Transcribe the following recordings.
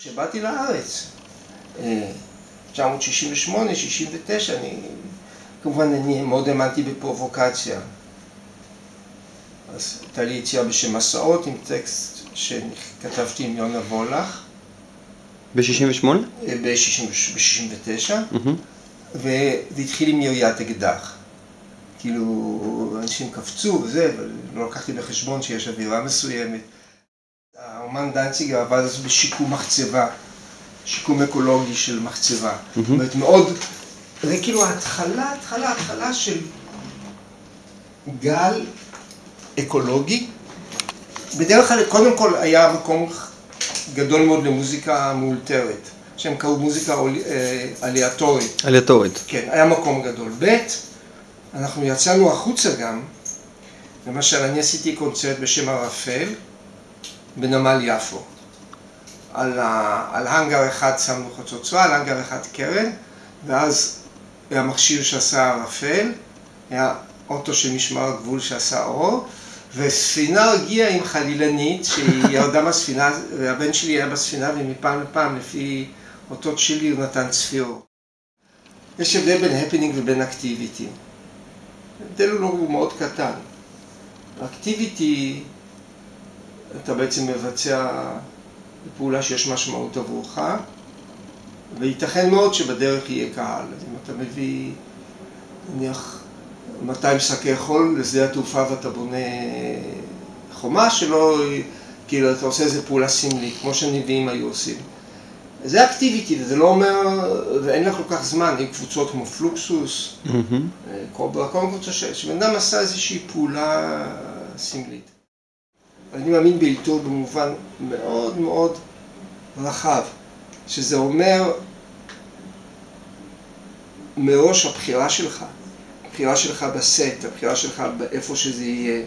כשבאתי לארץ, 968, 69, אני כמובן אני מאוד האמנתי בפרובוקציה. אז הייתה לי יציאה בשם מסעות עם טקסט שכתבתי עם יונה וולך. ב-68? ב-69, וזה התחיל עם יריית אקדח. כאילו, אנשים קפצו וזה, אבל לא לקחתי בחשבון שיש אווירה מסוימת. האומן דנציגר עבד אז בשיקום מחצבה, שיקום אקולוגי של מחצבה. זאת אומרת, מאוד, זה כאילו ההתחלה, התחלה, התחלה של גל אקולוגי. בדרך כלל, קודם כל היה מקום גדול מאוד למוזיקה מאולתרת, שהם קראו מוזיקה אליאטורית. אליאטורית. כן, היה מקום גדול. ב', אנחנו יצאנו החוצה גם, למשל, אני עשיתי קונצרט בשם ערפל, בנמל יפו. על האנגר אחד שמנו חצוצרה, על האנגר אחד קרן, ואז היה מכשיר שעשה ערפל, היה אוטו של משמר הגבול שעשה אור, וספינה הגיעה עם חלילנית שהיא ירדה מהספינה, והבן שלי היה בספינה, ומפעם לפעם, לפי אותות שלי, הוא נתן צפירות. יש הבדל בין הפנינג ובין אקטיביטי. ההבדל הוא מאוד קטן. אקטיביטי, אתה בעצם מבצע פעולה שיש משמעות עבורך, וייתכן מאוד שבדרך יהיה קהל. אז אם אתה מביא, נניח, 200 שקי חול לשדה התעופה ואתה בונה חומה שלא, כאילו, אתה עושה איזה פעולה סמלית, כמו שנביאים היו עושים. זה אקטיביטי, וזה לא אומר, ואין לך כל כך זמן, עם קבוצות כמו פלוקסוס, קוברה, כל קבוצה שבן אדם עשה איזושהי פעולה סמלית. אני מאמין באלתור במובן מאוד מאוד רחב, שזה אומר מראש הבחירה שלך, הבחירה שלך בסט, הבחירה שלך באיפה שזה יהיה.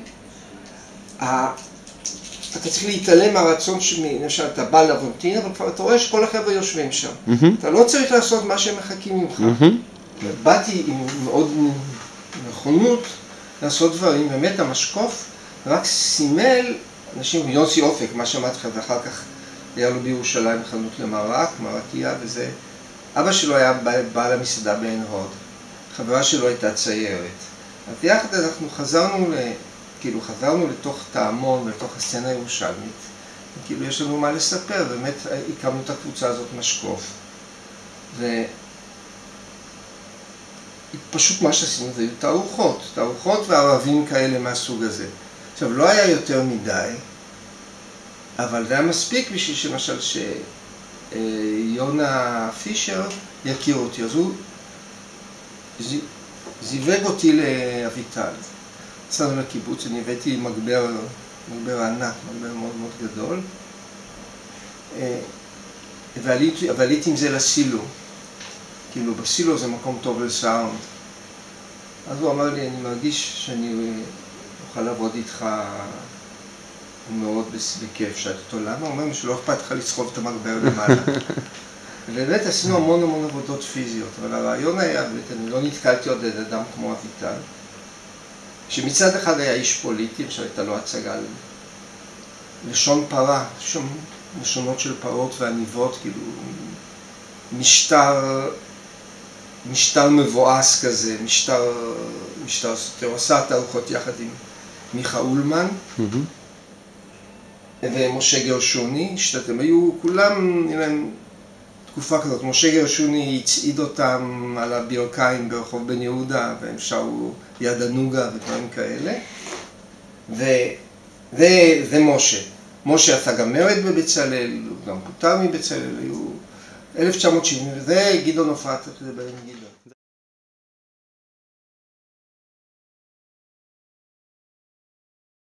אתה צריך להתעלם מהרצון למשל, אתה בא לבונטין, אבל כבר אתה רואה שכל החבר'ה יושבים שם. אתה לא צריך לעשות מה שהם מחכים ממך. ובאתי עם מאוד נכונות לעשות דברים, באמת המשקוף רק סימל אנשים, יוסי אופק, מה שאמרתי לך, ואחר כך היה לו בירושלים חנות למרק, מרקייה וזה. אבא שלו היה בעל המסעדה בעין הוד, חברה שלו הייתה ציירת. אז יחד אנחנו חזרנו, כאילו חזרנו לתוך טעמון ולתוך הסצנה הירושלמית. כאילו יש לנו מה לספר, באמת הקמנו את הקבוצה הזאת משקוף. ופשוט מה שעשינו זה תערוכות, תערוכות וערבים כאלה מהסוג הזה. עכשיו, לא היה יותר מדי, אבל זה היה מספיק בשביל שלמשל שיונה פישר יכיר אותי. אז הוא זיווג אותי לאביטל. נסענו לקיבוץ, אני הבאתי מגבר, מגבר ענק, מגבר מאוד מאוד גדול. ועליתי עם זה לסילו. כאילו, בסילו זה מקום טוב לסאונד. אז הוא אמר לי, אני מרגיש שאני אוכל לעבוד איתך מאוד בכיף. שאלתי אותו, למה? הוא אומר שלא אכפת לך לסחוב את המגבר למעלה. ובאמת עשינו המון המון עבודות פיזיות, אבל הרעיון היה, אני לא נתקלתי עוד אדם כמו אביטל, שמצד אחד היה איש פוליטי, עכשיו הייתה לו הצגה לשון פרה, שם לשונות של פרות ועניבות, כאילו משטר, משטר מבואס כזה, משטר, משטר סותר, עשה תערוכות יחד עם מיכה אולמן ומשה גרשוני, שאתם היו כולם, נראה להם תקופה כזאת, משה גרשוני הצעיד אותם על הברכיים ברחוב בן יהודה והם שרו יד הנוגה ודברים כאלה. וזה משה, משה עשה גם מרד בבצלאל, הוא גם פוטר מבצלאל, היו 1970, וזה גדעון אתה תדבר עם גדעון